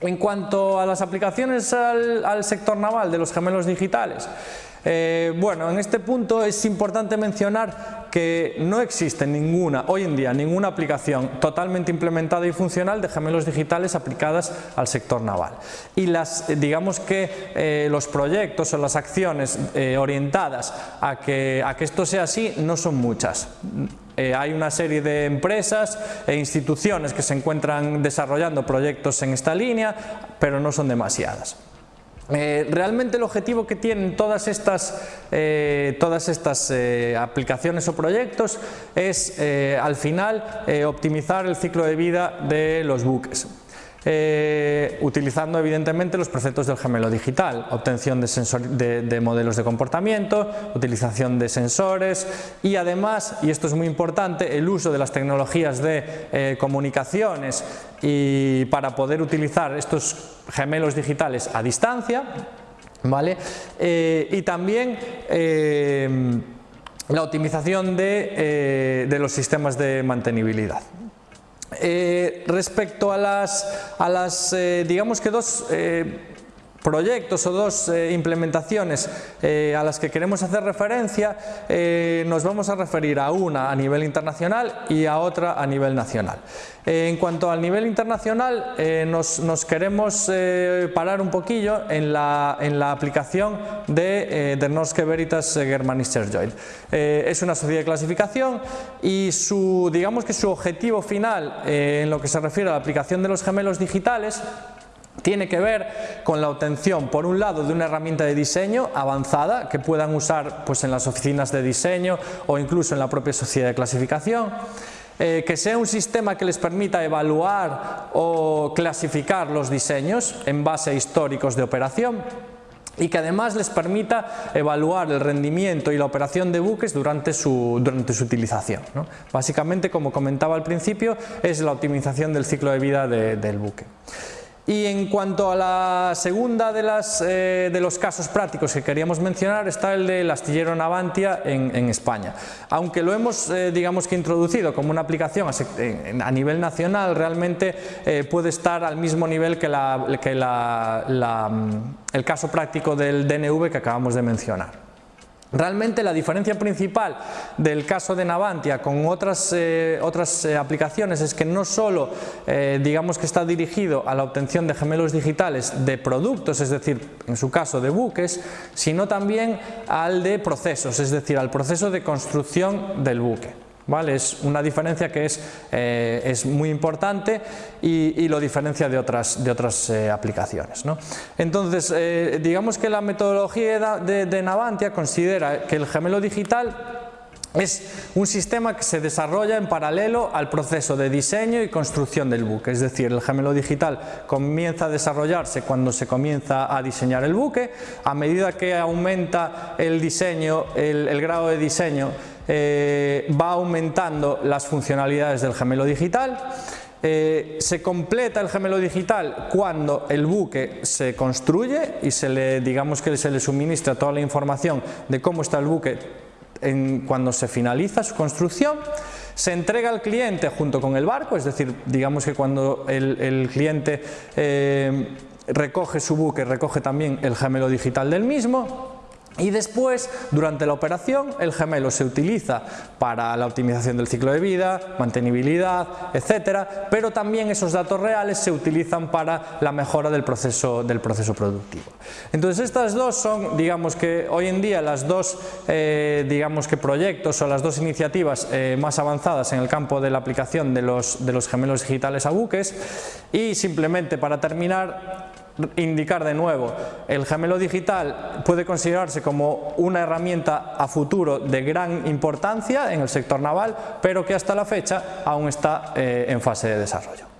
En cuanto a las aplicaciones al, sector naval de los gemelos digitales, eh, bueno, en este punto es importante mencionar que no existe ninguna, hoy en día, ninguna aplicación totalmente implementada y funcional de gemelos digitales aplicadas al sector naval. Y las, digamos que eh, los proyectos o las acciones eh, orientadas a que, a que esto sea así no son muchas. Eh, hay una serie de empresas e instituciones que se encuentran desarrollando proyectos en esta línea, pero no son demasiadas. Eh, realmente el objetivo que tienen todas estas, eh, todas estas aplicaciones o proyectos es al final optimizar el ciclo de vida de los buques. Eh, utilizando evidentemente los preceptos del gemelo digital, obtención de, modelos de comportamiento, utilización de sensores y además, y esto es muy importante, el uso de las tecnologías de eh, comunicaciones y para poder utilizar estos gemelos digitales a distancia, ¿vale? Eh, y también la optimización de, de los sistemas de mantenibilidad. Eh, respecto a las, a las eh, digamos que dos eh, proyectos o dos eh, implementaciones eh, a las que queremos hacer referencia, eh, nos vamos a referir a una a nivel internacional y a otra a nivel nacional. en cuanto al nivel internacional, nos, queremos parar un poquillo en la, en aplicación de, de Norske Veritas Germanischer Joint. es una sociedad de clasificación y su, digamos que su objetivo final en lo que se refiere a la aplicación de los gemelos digitales tiene que ver con la obtención, por un lado, de una herramienta de diseño avanzada que puedan usar pues, en las oficinas de diseño o incluso en la propia sociedad de clasificación, eh, que sea un sistema que les permita evaluar o clasificar los diseños en base a históricos de operación y que además les permita evaluar el rendimiento y la operación de buques durante su, durante su utilización. Básicamente, como comentaba al principio, es la optimización del ciclo de vida del buque. Y en cuanto a la segunda eh, de los casos prácticos que queríamos mencionar está el del astillero Navantia en, España. Aunque lo hemos eh, digamos que introducido como una aplicación a, nivel nacional, realmente eh, puede estar al mismo nivel que, que mm, el caso práctico del DNV que acabamos de mencionar. Realmente la diferencia principal del caso de Navantia con otras, eh, otras eh, aplicaciones es que no solo eh, digamos que está dirigido a la obtención de gemelos digitales de productos, es decir, en su caso de buques, sino también al de procesos, es decir, al proceso de construcción del buque. ¿Vale? Es una diferencia que es, eh, es muy importante y, lo diferencia de otras, de otras eh, aplicaciones. ¿no? Entonces, eh, digamos que la metodología de, de Navantia considera que el gemelo digital es un sistema que se desarrolla en paralelo al proceso de diseño y construcción del buque, es decir, el gemelo digital comienza a desarrollarse cuando se comienza a diseñar el buque, a medida que aumenta el diseño, el grado de diseño eh, va aumentando las funcionalidades del gemelo digital, eh, se completa el gemelo digital cuando el buque se construye y se le, digamos que se le suministra toda la información de cómo está el buque cuando se finaliza su construcción, se entrega al cliente junto con el barco, es decir, digamos que cuando el, cliente eh, recoge su buque, recoge también el gemelo digital del mismo, y después, durante la operación, el gemelo se utiliza para la optimización del ciclo de vida, mantenibilidad, etcétera, pero también esos datos reales se utilizan para la mejora del proceso, del proceso productivo. Entonces estas dos son, digamos que hoy en día las dos eh, digamos que proyectos o las dos iniciativas eh, más avanzadas en el campo de la aplicación de los, de los gemelos digitales a buques y simplemente para terminar indicar de nuevo, el gemelo digital puede considerarse como una herramienta a futuro de gran importancia en el sector naval, pero que hasta la fecha aún está eh, en fase de desarrollo.